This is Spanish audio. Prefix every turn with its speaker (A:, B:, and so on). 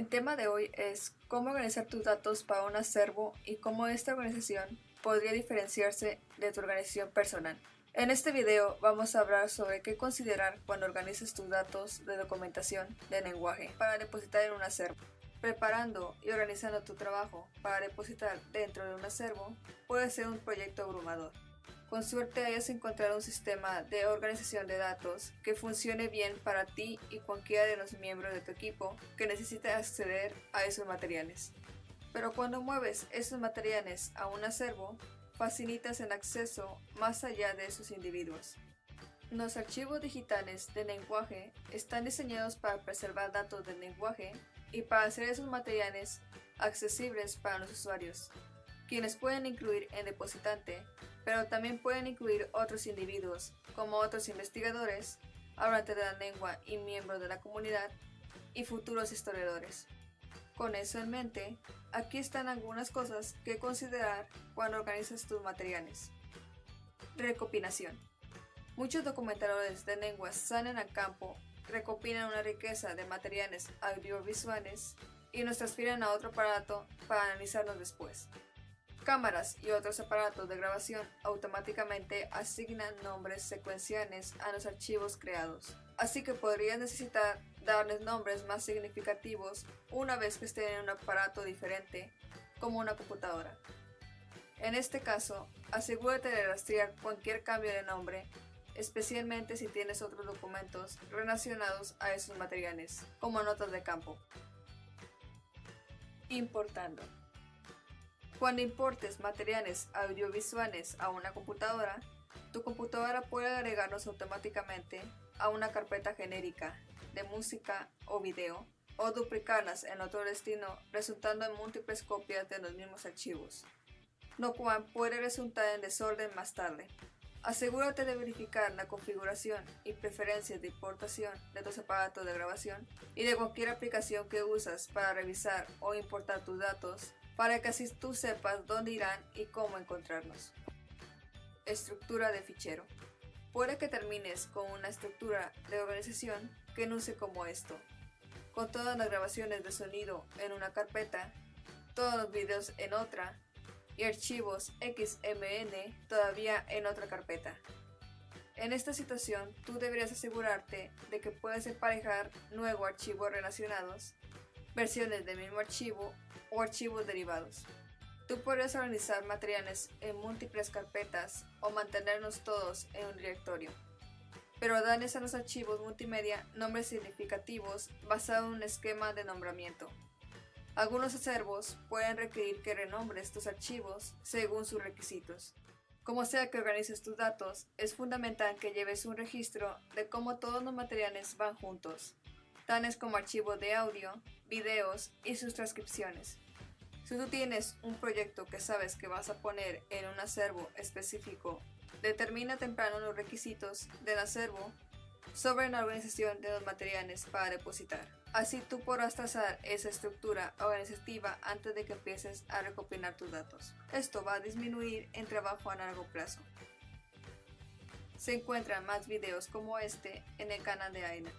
A: El tema de hoy es cómo organizar tus datos para un acervo y cómo esta organización podría diferenciarse de tu organización personal. En este video vamos a hablar sobre qué considerar cuando organizas tus datos de documentación de lenguaje para depositar en un acervo. Preparando y organizando tu trabajo para depositar dentro de un acervo puede ser un proyecto abrumador. Con suerte hayas encontrado un sistema de organización de datos que funcione bien para ti y cualquiera de los miembros de tu equipo que necesite acceder a esos materiales. Pero cuando mueves esos materiales a un acervo, facilitas el acceso más allá de esos individuos. Los archivos digitales de lenguaje están diseñados para preservar datos del lenguaje y para hacer esos materiales accesibles para los usuarios, quienes pueden incluir el depositante pero también pueden incluir otros individuos, como otros investigadores, hablantes de la lengua y miembros de la comunidad, y futuros historiadores. Con eso en mente, aquí están algunas cosas que considerar cuando organizas tus materiales. Recopilación. Muchos documentadores de lenguas salen al campo, recopilan una riqueza de materiales audiovisuales y nos transfieren a otro aparato para analizarlos después. Cámaras y otros aparatos de grabación automáticamente asignan nombres secuenciales a los archivos creados, así que podrías necesitar darles nombres más significativos una vez que estén en un aparato diferente, como una computadora. En este caso, asegúrate de rastrear cualquier cambio de nombre, especialmente si tienes otros documentos relacionados a esos materiales, como notas de campo. Importando. Cuando importes materiales audiovisuales a una computadora, tu computadora puede agregarlos automáticamente a una carpeta genérica de música o video o duplicarlas en otro destino resultando en múltiples copias de los mismos archivos, lo cual puede resultar en desorden más tarde. Asegúrate de verificar la configuración y preferencias de importación de tus aparatos de grabación y de cualquier aplicación que usas para revisar o importar tus datos para que así tú sepas dónde irán y cómo encontrarlos. Estructura de fichero. Puede que termines con una estructura de organización que luce como esto, con todas las grabaciones de sonido en una carpeta, todos los videos en otra y archivos XMN todavía en otra carpeta. En esta situación, tú deberías asegurarte de que puedes emparejar nuevos archivos relacionados, versiones del mismo archivo o archivos derivados. Tú podrías organizar materiales en múltiples carpetas o mantenerlos todos en un directorio. Pero darles a los archivos multimedia nombres significativos basado en un esquema de nombramiento. Algunos acervos pueden requerir que renombres tus archivos según sus requisitos. Como sea que organices tus datos, es fundamental que lleves un registro de cómo todos los materiales van juntos, tales como archivos de audio, videos y sus transcripciones. Si tú tienes un proyecto que sabes que vas a poner en un acervo específico, determina temprano los requisitos del acervo sobre la organización de los materiales para depositar. Así tú podrás trazar esa estructura organizativa antes de que empieces a recopilar tus datos. Esto va a disminuir el trabajo a largo plazo. Se encuentran más videos como este en el canal de AINA.